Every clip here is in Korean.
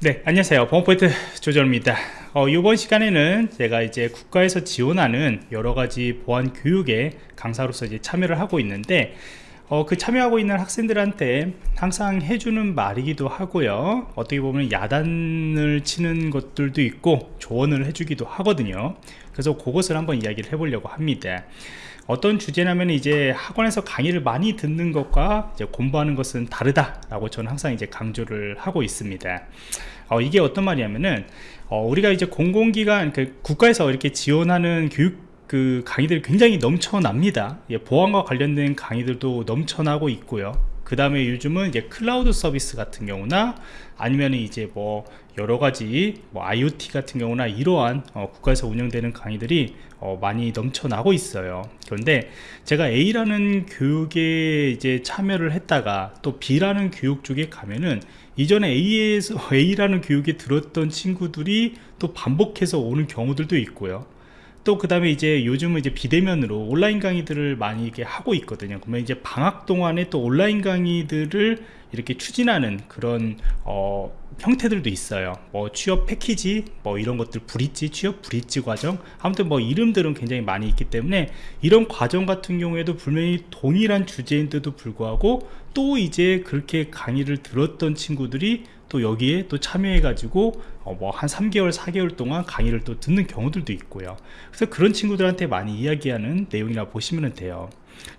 네 안녕하세요. 보안포인트 조절입니다. 어, 이번 시간에는 제가 이제 국가에서 지원하는 여러가지 보안 교육에 강사로서 이제 참여를 하고 있는데 어, 그 참여하고 있는 학생들한테 항상 해주는 말이기도 하고요. 어떻게 보면 야단을 치는 것들도 있고 조언을 해주기도 하거든요. 그래서 그것을 한번 이야기를 해보려고 합니다 어떤 주제냐면 이제 학원에서 강의를 많이 듣는 것과 공부하는 것은 다르다라고 저는 항상 이제 강조를 하고 있습니다. 어, 이게 어떤 말이냐면은 어, 우리가 이제 공공기관 그 국가에서 이렇게 지원하는 교육 그 강의들이 굉장히 넘쳐납니다. 예, 보안과 관련된 강의들도 넘쳐나고 있고요. 그 다음에 요즘은 이제 클라우드 서비스 같은 경우나 아니면 이제 뭐 여러가지 뭐 IoT 같은 경우나 이러한 어, 국가에서 운영되는 강의들이 어, 많이 넘쳐나고 있어요. 그런데 제가 A라는 교육에 이제 참여를 했다가 또 B라는 교육 쪽에 가면은 이전에 A에서 A라는 교육에 들었던 친구들이 또 반복해서 오는 경우들도 있고요 또 그 다음에 이제 요즘은 이제 비대면으로 온라인 강의들을 많이 이렇게 하고 있거든요. 그러면 이제 방학 동안에 또 온라인 강의들을 이렇게 추진하는 그런 어, 형태들도 있어요. 뭐 취업 패키지 뭐 이런 것들 브릿지 취업 브릿지 과정. 아무튼 뭐 이름들은 굉장히 많이 있기 때문에 이런 과정 같은 경우에도 분명히 동일한 주제인데도 불구하고 또 이제 그렇게 강의를 들었던 친구들이 또 여기에 또 참여해 가지고 어 뭐한 3개월 4개월 동안 강의를 또 듣는 경우들도 있고요. 그래서 그런 친구들한테 많이 이야기하는 내용이라 보시면 돼요.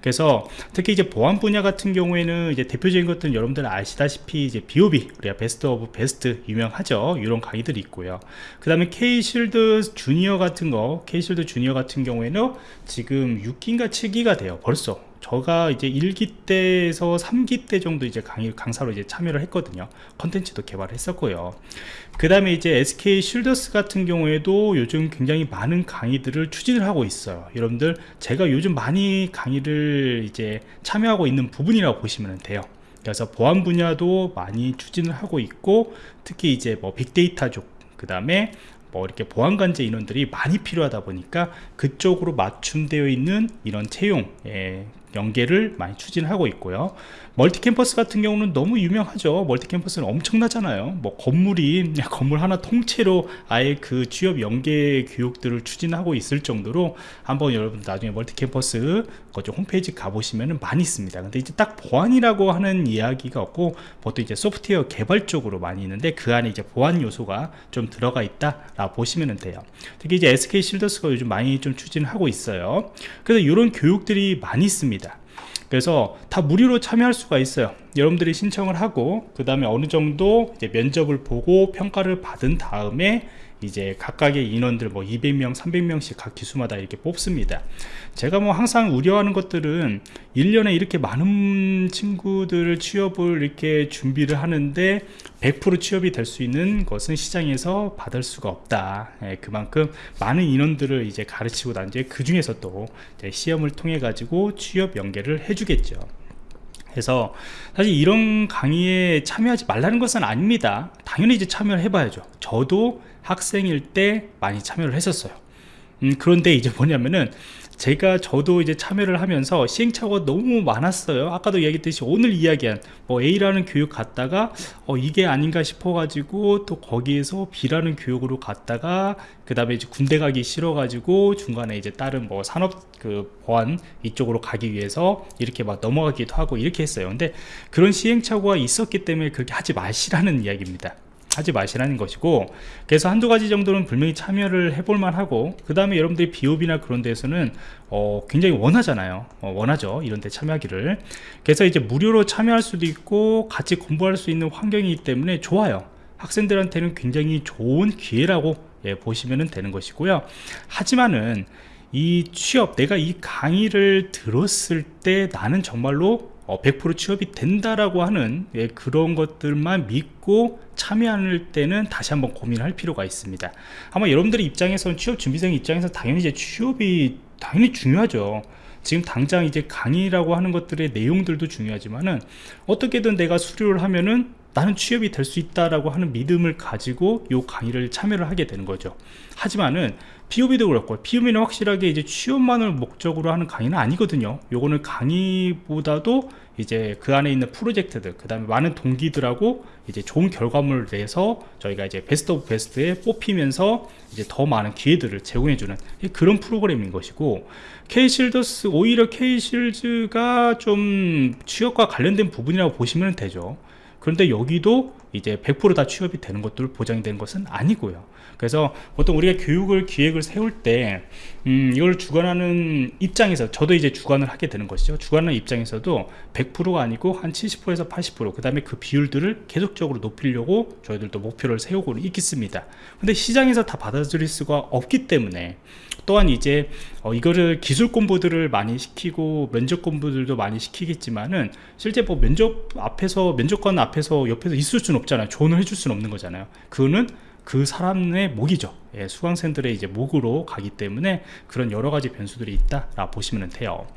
그래서 특히 이제 보안 분야 같은 경우에는 이제 대표적인 것들은 여러분들 아시다시피 이제 BOB 우리가 Best of Best 유명하죠. 이런 강의들이 있고요. 그 다음에 K-Shield Junior 같은 거 K-Shield Junior 같은 경우에는 지금 6기인가 7기가 돼요. 벌써 저가 이제 1기 때에서 3기 때 정도 이제 강의, 강사로 이제 참여를 했거든요. 컨텐츠도 개발했었고요. 그 다음에 이제 SK 쉴더스 같은 경우에도 요즘 굉장히 많은 강의들을 추진을 하고 있어요. 여러분들 제가 요즘 많이 강의를 이제 참여하고 있는 부분이라고 보시면 돼요. 그래서 보안 분야도 많이 추진을 하고 있고 특히 이제 뭐 빅데이터 쪽그 다음에 뭐 이렇게 보안관제 인원들이 많이 필요하다 보니까 그쪽으로 맞춤되어 있는 이런 채용 예, 연계를 많이 추진하고 있고요 멀티캠퍼스 같은 경우는 너무 유명하죠. 멀티캠퍼스는 엄청나잖아요. 뭐 건물이 건물 하나 통째로 아예 그 취업 연계 교육들을 추진하고 있을 정도로 한번 여러분 나중에 멀티캠퍼스 그쪽 홈페이지 가보시면 많이 있습니다. 근데 이제 딱 보안이라고 하는 이야기가 없고 보통 이제 소프트웨어 개발 쪽으로 많이 있는데 그 안에 이제 보안 요소가 좀 들어가 있다 라 보시면 돼요. 특히 이제 SK 실더스가 요즘 많이 좀 추진하고 있어요. 그래서 이런 교육들이 많이 있습니다 그래서 다 무료로 참여할 수가 있어요. 여러분들이 신청을 하고 그 다음에 어느 정도 면접을 보고 평가를 받은 다음에 이제 각각의 인원들 뭐 200명 300명씩 각 기수마다 이렇게 뽑습니다. 제가 뭐 항상 우려하는 것들은 1년에 이렇게 많은 친구들을 취업을 이렇게 준비를 하는데 100% 취업이 될 수 있는 것은 시장에서 받을 수가 없다. 예, 그만큼 많은 인원들을 이제 가르치고 난 뒤에 그 중에서 또 시험을 통해 가지고 취업 연계를 해주겠죠 그래서 사실 이런 강의에 참여하지 말라는 것은 아닙니다. 당연히 이제 참여를 해봐야죠. 저도 학생일 때 많이 참여를 했었어요. 음, 그런데 이제 뭐냐면은 제가 저도 이제 참여를 하면서 시행착오가 너무 많았어요. 아까도 이야기했듯이 오늘 이야기한 뭐 A라는 교육 갔다가 어 이게 아닌가 싶어 가지고 또 거기에서 B라는 교육으로 갔다가 그 다음에 이제 군대 가기 싫어 가지고 중간에 이제 다른 뭐 산업 그 보안 이쪽으로 가기 위해서 이렇게 막 넘어가기도 하고 이렇게 했어요. 근데 그런 시행착오가 있었기 때문에 그렇게 하지 마시라는 이야기입니다 하지 마시라는 것이고 그래서 한두 가지 정도는 분명히 참여를 해볼 만 하고 그 다음에 여러분들이 비옵이나 그런 데서는 어, 굉장히 원하잖아요. 어, 원하죠 이런 데 참여하기를. 그래서 이제 무료로 참여할 수도 있고 같이 공부할 수 있는 환경이기 때문에 좋아요. 학생들한테는 굉장히 좋은 기회라고 예, 보시면 되는 것이고요. 하지만은 이 취업 내가 이 강의를 들었을 때 나는 정말로 100% 어, 취업이 된다라고 하는 예, 그런 것들만 믿고 참여할 때는 다시 한번 고민할 필요가 있습니다. 아마 여러분들의 입장에서는 취업 준비생 입장에서 당연히 이제 취업이 당연히 중요하죠. 지금 당장 이제 강의라고 하는 것들의 내용들도 중요하지만은 어떻게든 내가 수료를 하면은 나는 취업이 될 수 있다라고 하는 믿음을 가지고 이 강의를 참여를 하게 되는 거죠. 하지만은 POB도 그렇고 POB는 확실하게 이제 취업만을 목적으로 하는 강의는 아니거든요. 요거는 강의보다도 이제 그 안에 있는 프로젝트들 그 다음에 많은 동기들하고 이제 좋은 결과물을 내서 저희가 이제 Best of Best에 뽑히면서 이제 더 많은 기회들을 제공해주는 그런 프로그램인 것이고 K쉴더스 오히려 K쉴즈가 좀 취업과 관련된 부분이라고 보시면 되죠. 그런데 여기도 이제 100%다 취업이 되는 것들 보장이 되는 것은 아니고요 그래서 보통 우리가 교육을 기획을 세울 때 음, 이걸 주관하는 입장에서 저도 이제 주관을 하게 되는 것이죠. 주관하는 입장에서도 100%가 아니고 한 70%에서 80%그 다음에 그 비율들을 계속적으로 높이려고 저희들도 목표를 세우고 있겠습니다. 근데 시장에서 다 받아들일 수가 없기 때문에 또한 이제 어, 이거를 기술 공부들을 많이 시키고 면접 공부들도 많이 시키겠지만은 실제 뭐 면접 앞에서 면접관 앞에서 옆에서 있을 수는 없잖아요. 조언을 해줄 수는 없는 거잖아요. 그거는 그 사람의 목이죠. 예, 수강생들의 이제 목으로 가기 때문에 그런 여러 가지 변수들이 있다라 보시면 돼요.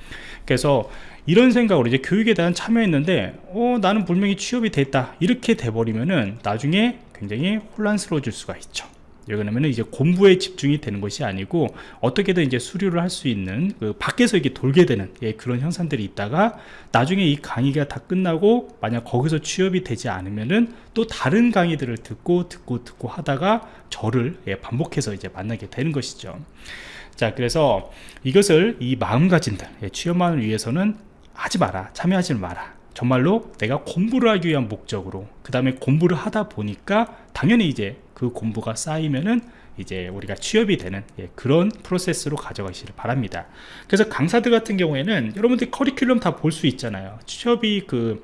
그래서 이런 생각으로 이제 교육에 대한 참여했는데 어 나는 분명히 취업이 됐다. 이렇게 돼버리면은 나중에 굉장히 혼란스러워질 수가 있죠 왜냐면 이제 공부에 집중이 되는 것이 아니고 어떻게든 이제 수료를 할 수 있는 그 밖에서 이게 돌게 되는 예, 그런 현상들이 있다가 나중에 이 강의가 다 끝나고 만약 거기서 취업이 되지 않으면은 또 다른 강의들을 듣고 듣고 듣고 하다가 저를 예, 반복해서 이제 만나게 되는 것이죠. 자 그래서 이것을 이 마음가짐들 예, 취업만을 위해서는 하지 마라 참여하지 마라 정말로 내가 공부를 하기 위한 목적으로 그 다음에 공부를 하다 보니까 당연히 이제 그 공부가 쌓이면은 이제 우리가 취업이 되는 예, 그런 프로세스로 가져가시길 바랍니다. 그래서 강사들 같은 경우에는 여러분들 커리큘럼 다 볼 수 있잖아요. 취업이 그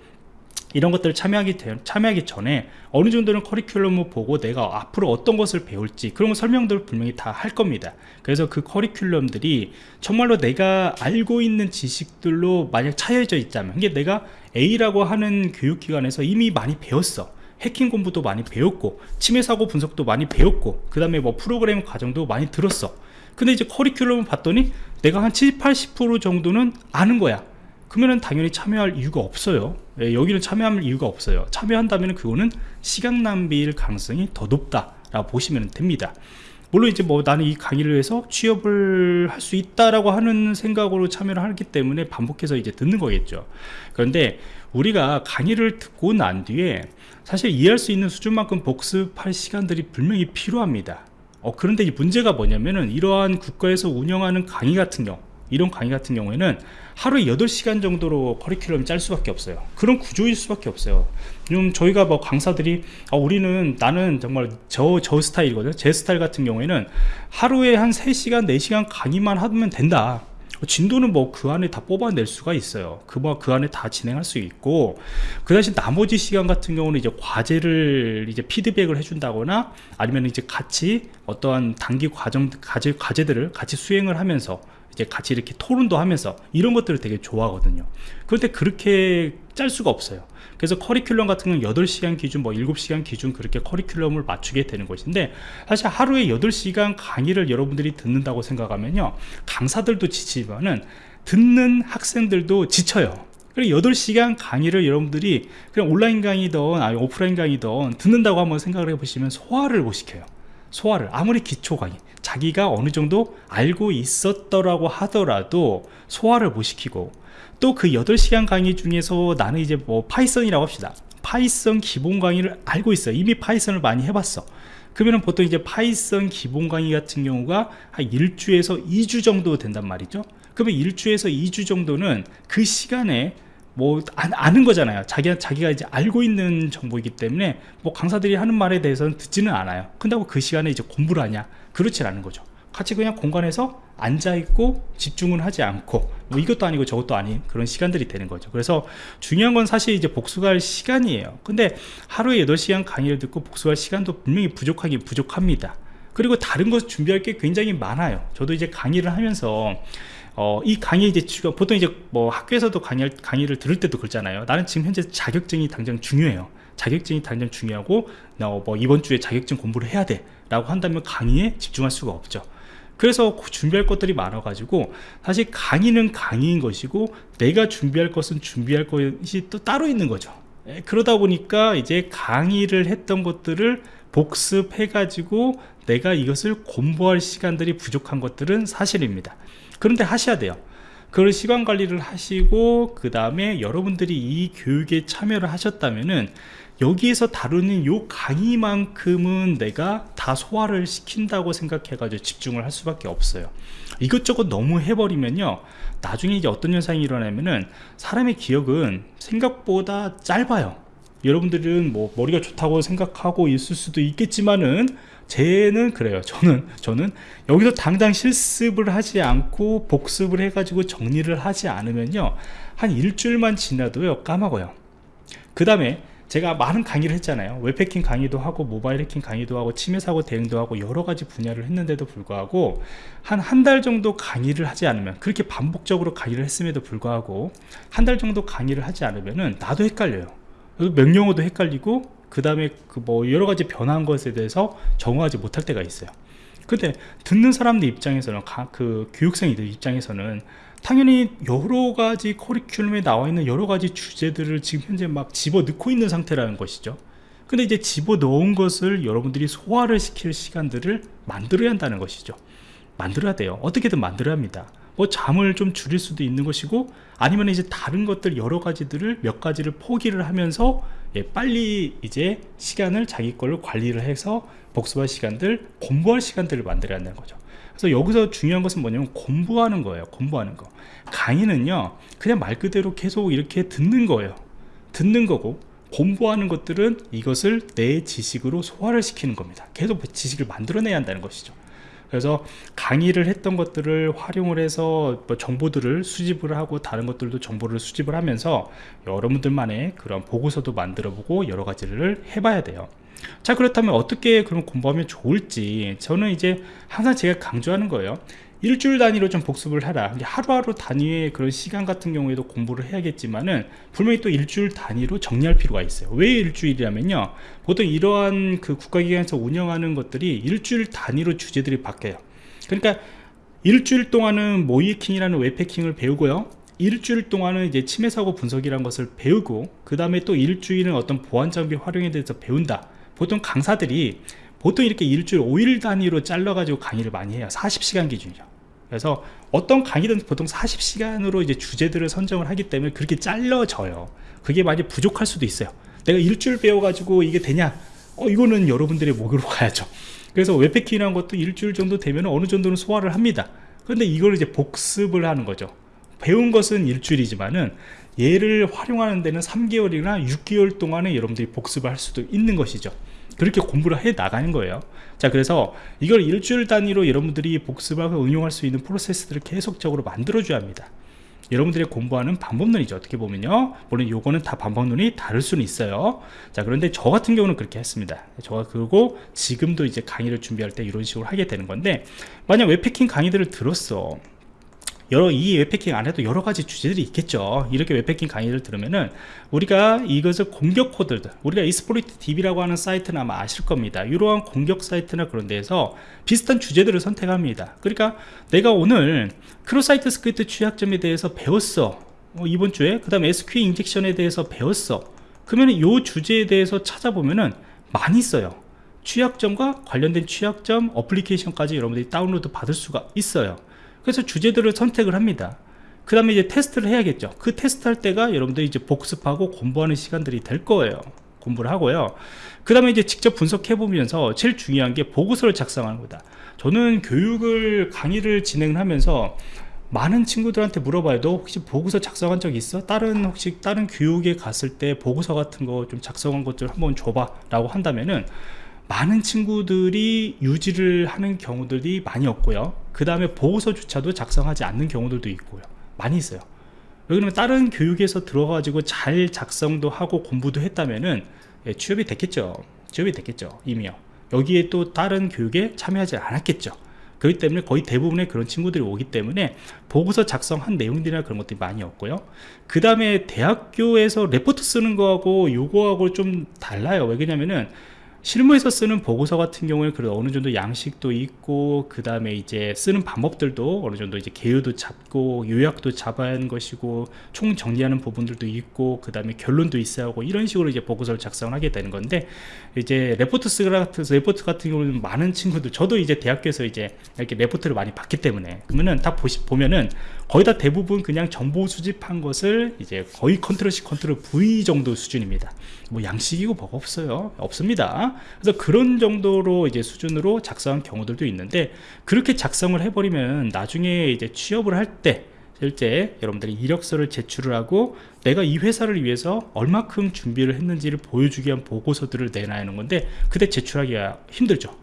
이런 것들을 참여하기, 참여하기 전에 어느 정도는 커리큘럼을 보고 내가 앞으로 어떤 것을 배울지 그런 설명들을 분명히 다 할 겁니다. 그래서 그 커리큘럼들이 정말로 내가 알고 있는 지식들로 만약 차여져 있다면 이게 내가 A라고 하는 교육기관에서 이미 많이 배웠어. 해킹 공부도 많이 배웠고 침해 사고 분석도 많이 배웠고 그 다음에 뭐 프로그래밍 과정도 많이 들었어. 근데 이제 커리큘럼을 봤더니 내가 한 70, 80% 정도는 아는 거야. 그러면 당연히 참여할 이유가 없어요. 예, 여기는 참여할 이유가 없어요. 참여한다면 그거는 시간 낭비일 가능성이 더 높다 라고 보시면 됩니다 물론 이제 뭐 나는 이 강의를 위해서 취업을 할 수 있다라고 하는 생각으로 참여를 하기 때문에 반복해서 이제 듣는 거겠죠. 그런데 우리가 강의를 듣고 난 뒤에 사실 이해할 수 있는 수준만큼 복습할 시간들이 분명히 필요합니다. 어, 그런데 이 문제가 뭐냐면은 이러한 국가에서 운영하는 강의 같은 경우 이런 강의 같은 경우에는 하루에 8시간 정도로 커리큘럼 짤 수밖에 없어요. 그런 구조일 수밖에 없어요. 좀 저희가 뭐 강사들이 아, 우리는 나는 정말 저, 저 스타일이거든요. 제 스타일 같은 경우에는 하루에 한 3시간 4시간 강의만 하면 된다. 진도는 뭐 그 안에 다 뽑아낼 수가 있어요. 그 뭐 그 안에 다 진행할 수 있고 그 대신 나머지 시간 같은 경우는 이제 과제를 이제 피드백을 해준다거나 아니면 이제 같이 어떠한 단기 과정 과제 과제들을 같이 수행을 하면서 이제 같이 이렇게 토론도 하면서 이런 것들을 되게 좋아하거든요. 그런데 그렇게 짤 수가 없어요. 그래서 커리큘럼 같은 건 8시간 기준 뭐 7시간 기준 그렇게 커리큘럼을 맞추게 되는 것인데 사실 하루에 8시간 강의를 여러분들이 듣는다고 생각하면요. 강사들도 지치지만은 듣는 학생들도 지쳐요. 그리고 8시간 강의를 여러분들이 그냥 온라인 강의든 아니 오프라인 강의든 듣는다고 한번 생각을 해보시면 소화를 못 시켜요 소화를 아무리 기초 강의 자기가 어느 정도 알고 있었더라고 하더라도 소화를 못 시키고 또 그 8시간 강의 중에서 나는 이제 뭐 Python이라고 합시다. Python 기본 강의를 알고 있어요 이미 Python을 많이 해봤어. 그러면 보통 이제 Python 기본 강의 같은 경우가 한 1주에서 2주 정도 된단 말이죠. 그러면 1주에서 2주 정도는 그 시간에 뭐 아, 는 거잖아요. 자기가 자기가 이제 알고 있는 정보이기 때문에 뭐 강사들이 하는 말에 대해서는 듣지는 않아요. 근다고 그 시간에 이제 공부를 하냐? 그렇지 않은 거죠. 같이 그냥 공간에서 앉아있고 집중을 하지 않고 뭐 이것도 아니고 저것도 아닌 그런 시간들이 되는 거죠. 그래서 중요한 건 사실 이제 복수할 시간이에요. 근데 하루에 8시간 강의를 듣고 복수할 시간도 분명히 부족하긴 부족합니다. 그리고 다른 것 준비할 게 굉장히 많아요. 저도 이제 강의를 하면서 어, 이 강의 이제 보통 이제 뭐 학교에서도 강의, 강의를 들을 때도 그렇잖아요. 나는 지금 현재 자격증이 당장 중요해요. 자격증이 당장 중요하고 어, 뭐 이번 주에 자격증 공부를 해야 돼 라고 한다면 강의에 집중할 수가 없죠. 그래서 준비할 것들이 많아 가지고 사실 강의는 강의인 것이고 내가 준비할 것은 준비할 것이 또 따로 있는 거죠. 에, 그러다 보니까 이제 강의를 했던 것들을 복습해 가지고 내가 이것을 공부할 시간들이 부족한 것들은 사실입니다 그런데 하셔야 돼요. 그걸 시간 관리를 하시고 그 다음에 여러분들이 이 교육에 참여를 하셨다면은 여기에서 다루는 요 강의만큼은 내가 다 소화를 시킨다고 생각해 가지고 집중을 할 수밖에 없어요. 이것저것 너무 해버리면요. 나중에 이제 어떤 현상이 일어나면은 사람의 기억은 생각보다 짧아요. 여러분들은 뭐 머리가 좋다고 생각하고 있을 수도 있겠지만은 쟤는 그래요. 저는 저는 여기서 당장 실습을 하지 않고 복습을 해 가지고 정리를 하지 않으면요 한 일주일만 지나도요 까먹어요. 그 다음에 제가 많은 강의를 했잖아요. 웹해킹 강의도 하고 모바일 해킹 강의도 하고 침해 사고 대응도 하고 여러 가지 분야를 했는데도 불구하고 한 한 달 정도 강의를 하지 않으면 그렇게 반복적으로 강의를 했음에도 불구하고 한 달 정도 강의를 하지 않으면 은 나도 헷갈려요. 명령어도 헷갈리고 그 다음에 그 뭐 여러 가지 변한 것에 대해서 정화하지 못할 때가 있어요. 근데 듣는 사람들 입장에서는 그 교육생이들 입장에서는 당연히 여러 가지 커리큘럼에 나와 있는 여러 가지 주제들을 지금 현재 막 집어 넣고 있는 상태라는 것이죠. 근데 이제 집어 넣은 것을 여러분들이 소화를 시킬 시간들을 만들어야 한다는 것이죠. 만들어야 돼요. 어떻게든 만들어야 합니다 뭐 잠을 좀 줄일 수도 있는 것이고 아니면 이제 다른 것들 여러 가지들을 몇 가지를 포기를 하면서 예, 빨리 이제 시간을 자기 걸로 관리를 해서 복습할 시간들 공부할 시간들을 만들어야 한다는 거죠. 그래서 여기서 중요한 것은 뭐냐면 공부하는 거예요 공부하는 거. 강의는요 그냥 말 그대로 계속 이렇게 듣는 거예요. 듣는 거고 공부하는 것들은 이것을 내 지식으로 소화를 시키는 겁니다. 계속 지식을 만들어내야 한다는 것이죠 그래서 강의를 했던 것들을 활용을 해서 뭐 정보들을 수집을 하고 다른 것들도 정보를 수집을 하면서 여러분들만의 그런 보고서도 만들어 보고 여러 가지를 해봐야 돼요. 자 그렇다면 어떻게 그럼 공부하면 좋을지 저는 이제 항상 제가 강조하는 거예요 일주일 단위로 좀 복습을 하라. 하루하루 단위의 그런 시간 같은 경우에도 공부를 해야겠지만은 분명히 또 일주일 단위로 정리할 필요가 있어요. 왜 일주일이라면요. 보통 이러한 그 국가기관에서 운영하는 것들이 일주일 단위로 주제들이 바뀌어요. 그러니까 일주일 동안은 모이킹이라는 웹해킹을 배우고요. 일주일 동안은 이제 침해 사고 분석이라는 것을 배우고 그 다음에 또 일주일은 어떤 보안 장비 활용에 대해서 배운다. 보통 강사들이 보통 이렇게 일주일 5일 단위로 잘라 가지고 강의를 많이 해요. 40시간 기준이죠. 그래서 어떤 강의든 보통 40시간으로 이제 주제들을 선정을 하기 때문에 그렇게 잘라져요. 그게 많이 부족할 수도 있어요. 내가 일주일 배워 가지고 이게 되냐? 어 이거는 여러분들의 목으로 가야죠. 그래서 웹패킹이라는 것도 일주일 정도 되면 어느 정도는 소화를 합니다. 그런데 이걸 이제 복습을 하는 거죠. 배운 것은 일주일이지만은 얘를 활용하는 데는 3개월이나 6개월 동안에 여러분들이 복습을 할 수도 있는 것이죠 그렇게 공부를 해 나가는 거예요. 자 그래서 이걸 일주일 단위로 여러분들이 복습하고 응용할 수 있는 프로세스들을 계속적으로 만들어 줘야 합니다. 여러분들이 공부하는 방법론이죠. 어떻게 보면요. 물론 요거는 다 방법론이 다를 수는 있어요. 자 그런데 저 같은 경우는 그렇게 했습니다. 저가 그리고 지금도 이제 강의를 준비할 때 이런 식으로 하게 되는 건데 만약 웹해킹 강의들을 들었어 여러 이 웹해킹 안에도 여러 가지 주제들이 있겠죠. 이렇게 웹해킹 강의를 들으면은 우리가 이것을 공격 코드들 우리가 Exploit DB라고 하는 사이트는 아마 아실 겁니다. 이러한 공격 사이트나 그런 데에서 비슷한 주제들을 선택합니다. 그러니까 내가 오늘 cross-site script 취약점에 대해서 배웠어. 어, 이번 주에. 그 다음 SQL 인젝션에 대해서 배웠어. 그러면 이 주제에 대해서 찾아보면은 많이 있어요. 취약점과 관련된 취약점 어플리케이션까지 여러분들이 다운로드 받을 수가 있어요 그래서 주제들을 선택을 합니다. 그 다음에 이제 테스트를 해야겠죠. 그 테스트 할 때가 여러분들이 이제 복습하고 공부하는 시간들이 될 거예요. 공부를 하고요. 그 다음에 이제 직접 분석해 보면서 제일 중요한 게 보고서를 작성하는 거다. 저는 교육을 강의를 진행을 하면서 많은 친구들한테 물어봐요 너 혹시 보고서 작성한 적 있어? 다른 혹시 다른 교육에 갔을 때 보고서 같은 거 좀 작성한 것들 한번 줘봐 라고 한다면은 많은 친구들이 유지를 하는 경우들이 많이 없고요 그 다음에 보고서조차도 작성하지 않는 경우들도 있고요. 많이 있어요. 왜냐면 다른 교육에서 들어가지고 잘 작성도 하고 공부도 했다면은 예, 취업이 됐겠죠. 취업이 됐겠죠 이미요. 여기에 또 다른 교육에 참여하지 않았겠죠. 그렇기 때문에 거의 대부분의 그런 친구들이 오기 때문에 보고서 작성한 내용들이나 그런 것들이 많이 없고요. 그 다음에 대학교에서 레포트 쓰는 거하고 요거하고 좀 달라요. 왜 그러냐면은 실무에서 쓰는 보고서 같은 경우에 그래도 어느 정도 양식도 있고 그 다음에 이제 쓰는 방법들도 어느 정도 이제 개요도 잡고 요약도 잡아야 하는 것이고 총 정리하는 부분들도 있고 그 다음에 결론도 있어야 하고 이런 식으로 이제 보고서를 작성하게 되는 건데 이제 레포트 쓰라 같은 레포트 같은 경우는 많은 친구들 저도 이제 대학교에서 이제 이렇게 레포트를 많이 봤기 때문에 그러면은 딱 보시 보면은 거의 다 대부분 그냥 정보 수집한 것을 이제 거의 Control C Control V 정도 수준입니다. 뭐 양식이고 뭐가 없어요. 없습니다 그래서 그런 정도로 이제 수준으로 작성한 경우들도 있는데 그렇게 작성을 해버리면 나중에 이제 취업을 할때 실제 여러분들이 이력서를 제출을 하고 내가 이 회사를 위해서 얼마큼 준비를 했는지를 보여주기 위한 보고서들을 내놔야 하는 건데 그때 제출하기가 힘들죠.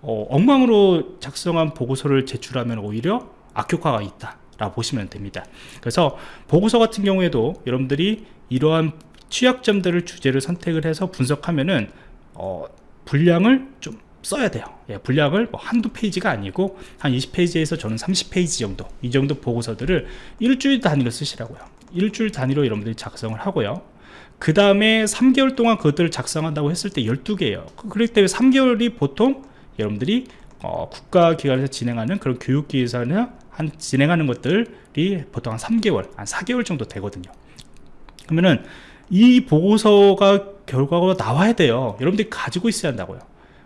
어, 엉망으로 작성한 보고서를 제출하면 오히려 악효과가 있다 라고 보시면 됩니다. 그래서 보고서 같은 경우에도 여러분들이 이러한 취약점들을 주제를 선택을 해서 분석하면은 어, 분량을 좀 써야 돼요. 예, 분량을 뭐 한두 페이지가 아니고 한 20페이지에서 저는 30페이지 정도 이 정도 보고서들을 일주일 단위로 쓰시라고요. 일주일 단위로 여러분들이 작성을 하고요. 그 다음에 3개월 동안 그것들을 작성한다고 했을 때 12개예요. 그렇기 때문에 3개월이 보통 여러분들이 어, 국가기관에서 진행하는 그런 교육기에서는 한 진행하는 것들이 보통 한 3개월, 한 4개월 정도 되거든요. 그러면은 이 보고서가 결과가 나와야 돼요. 여러분들이 가지고 있어야 한다고요.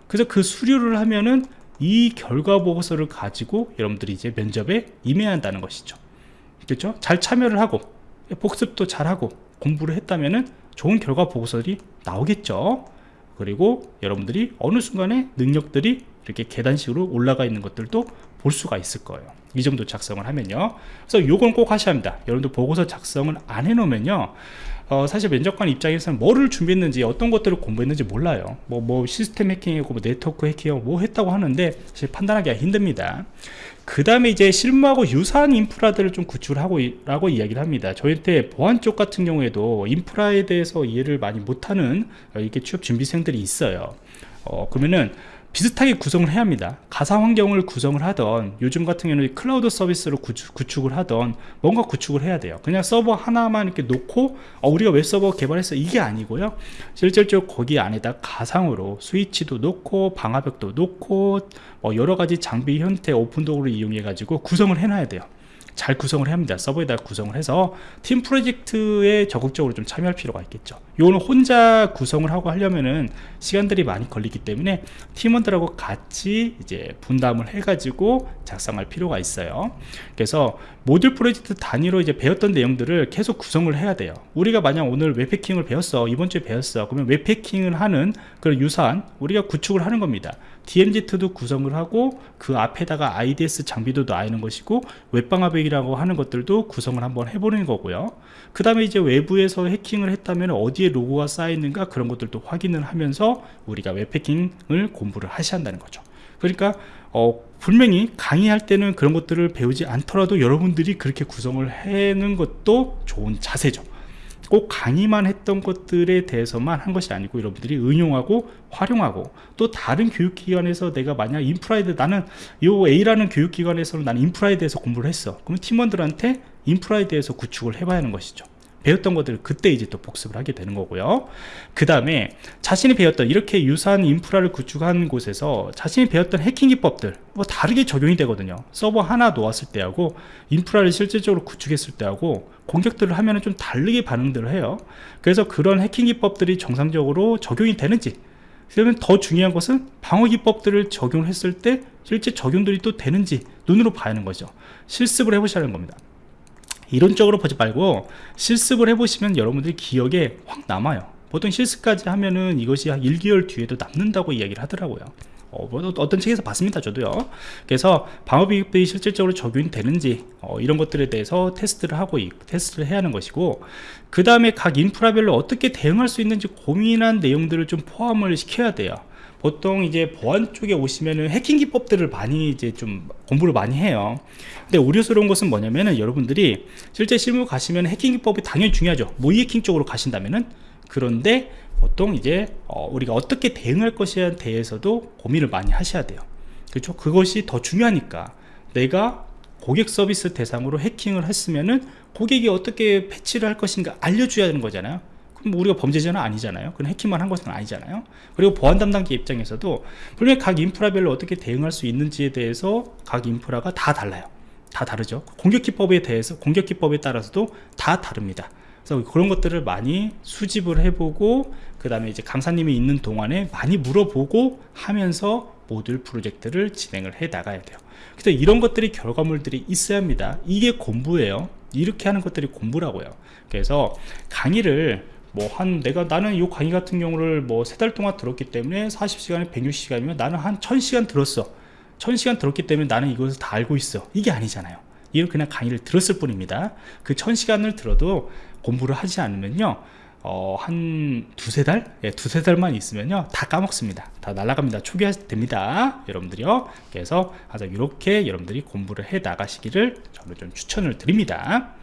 그래서 그 수료를 하면은 이 결과 보고서를 가지고 여러분들이 이제 면접에 임해야 한다는 것이죠. 그렇죠? 잘 참여를 하고 복습도 잘하고 공부를 했다면은 좋은 결과 보고서들이 나오겠죠. 그리고 여러분들이 어느 순간에 능력들이 이렇게 계단식으로 올라가 있는 것들도 볼 수가 있을 거예요 이 정도 작성을 하면요 그래서 요건 꼭 하셔야 합니다 여러분들 보고서 작성을 안 해놓으면요 어, 사실 면접관 입장에서는 뭐를 준비했는지 어떤 것들을 공부했는지 몰라요. 뭐, 뭐 시스템 해킹이고 뭐 네트워크 해킹이고 뭐 했다고 하는데 사실 판단하기가 힘듭니다. 그 다음에 이제 실무하고 유사한 인프라들을 좀 구축을 하고 라고 이야기를 합니다. 저희한테 보안 쪽 같은 경우에도 인프라에 대해서 이해를 많이 못하는 어, 이렇게 취업 준비생들이 있어요. 어, 그러면은 비슷하게 구성을 해야 합니다. 가상 환경을 구성을 하던 요즘 같은 경우는 클라우드 서비스로 구축, 을 하던 뭔가 구축을 해야 돼요. 그냥 서버 하나만 이렇게 놓고 어, 우리가 웹 서버 개발했어 이게 아니고요. 실질적으로 거기 안에다 가상으로 스위치도 놓고 방화벽도 놓고 뭐 여러 가지 장비 형태 오픈도어를 이용해 가지고 구성을 해놔야 돼요 잘 구성을 합니다. 서버에다 구성을 해서 팀 프로젝트에 적극적으로 좀 참여할 필요가 있겠죠. 이거는 혼자 구성을 하고 하려면은 시간들이 많이 걸리기 때문에 팀원들하고 같이 이제 분담을 해 가지고 작성할 필요가 있어요. 그래서 모듈 프로젝트 단위로 이제 배웠던 내용들을 계속 구성을 해야 돼요. 우리가 만약 오늘 웹패킹을 배웠어 이번 주에 배웠어 그러면 웹패킹을 하는 그런 유사한 우리가 구축을 하는 겁니다 DMZ2도 구성을 하고 그 앞에다가 IDS 장비도 놔있는 것이고 웹방화백이라고 하는 것들도 구성을 한번 해보는 거고요. 그 다음에 이제 외부에서 해킹을 했다면 어디에 로고가 쌓여있는가 그런 것들도 확인을 하면서 우리가 웹해킹을 공부를 하셔야 한다는 거죠. 그러니까 어, 분명히 강의할 때는 그런 것들을 배우지 않더라도 여러분들이 그렇게 구성을 해는 것도 좋은 자세죠 꼭 강의만 했던 것들에 대해서만 한 것이 아니고 여러분들이 응용하고 활용하고 또 다른 교육기관에서 내가 만약 인프라에 대해 나는 요 A라는 교육기관에서는 나는 인프라에 대해서 공부를 했어. 그러면 팀원들한테 인프라에 대해서 구축을 해봐야 하는 것이죠 배웠던 것들을 그때 이제 또 복습을 하게 되는 거고요. 그 다음에 자신이 배웠던 이렇게 유사한 인프라를 구축한 곳에서 자신이 배웠던 해킹 기법들 뭐 다르게 적용이 되거든요. 서버 하나 놓았을 때하고 인프라를 실질적으로 구축했을 때하고 공격들을 하면 좀 다르게 반응들을 해요. 그래서 그런 해킹 기법들이 정상적으로 적용이 되는지 그러면 더 중요한 것은 방어 기법들을 적용했을 때 실제 적용들이 또 되는지 눈으로 봐야 하는 거죠. 실습을 해보셔야 하는 겁니다 이론적으로 보지 말고 실습을 해보시면 여러분들이 기억에 확 남아요. 보통 실습까지 하면은 이것이 한 1개월 뒤에도 남는다고 이야기를 하더라고요. 어, 뭐, 어떤 책에서 봤습니다 저도요. 그래서 방어비입이 실질적으로 적용이 되는지 어, 이런 것들에 대해서 테스트를 하고 테스트를 해야 하는 것이고 그 다음에 각 인프라별로 어떻게 대응할 수 있는지 고민한 내용들을 좀 포함을 시켜야 돼요 보통 이제 보안 쪽에 오시면은 해킹 기법들을 많이 이제 좀 공부를 많이 해요. 근데 우려스러운 것은 뭐냐면은 여러분들이 실제 실무 가시면 해킹 기법이 당연히 중요하죠. 모의 해킹 쪽으로 가신다면은. 그런데 보통 이제 어, 우리가 어떻게 대응할 것에 대해서도 고민을 많이 하셔야 돼요. 그렇죠? 그것이 더 중요하니까. 내가 고객 서비스 대상으로 해킹을 했으면은 고객이 어떻게 패치를 할 것인가 알려줘야 하는 거잖아요 그럼 뭐 우리가 범죄자는 아니잖아요. 그건 해킹만 한 것은 아니잖아요. 그리고 보안 담당자 입장에서도 분명히 각 인프라별로 어떻게 대응할 수 있는지에 대해서 각 인프라가 다 달라요. 다 다르죠. 공격 기법에 대해서 공격 기법에 따라서도 다 다릅니다. 그래서 그런 것들을 많이 수집을 해보고 그 다음에 이제 강사님이 있는 동안에 많이 물어보고 하면서 모듈 프로젝트를 진행을 해 나가야 돼요. 그래서 이런 것들이 결과물들이 있어야 합니다. 이게 공부예요. 이렇게 하는 것들이 공부라고요. 그래서 강의를 뭐 한 내가 나는 이 강의 같은 경우를 뭐 세 달 동안 들었기 때문에 40시간에 160시간이면 나는 한 1000시간 들었어. 1000시간 들었기 때문에 나는 이것을 다 알고 있어. 이게 아니잖아요. 이건 그냥 강의를 들었을 뿐입니다. 그 1000시간을 들어도 공부를 하지 않으면요 어, 한 두세 달? 예, 두세 달만 있으면요 다 까먹습니다. 다 날아갑니다. 초기화됩니다. 여러분들이요. 그래서 이렇게 여러분들이 공부를 해 나가시기를 저는 좀 추천을 드립니다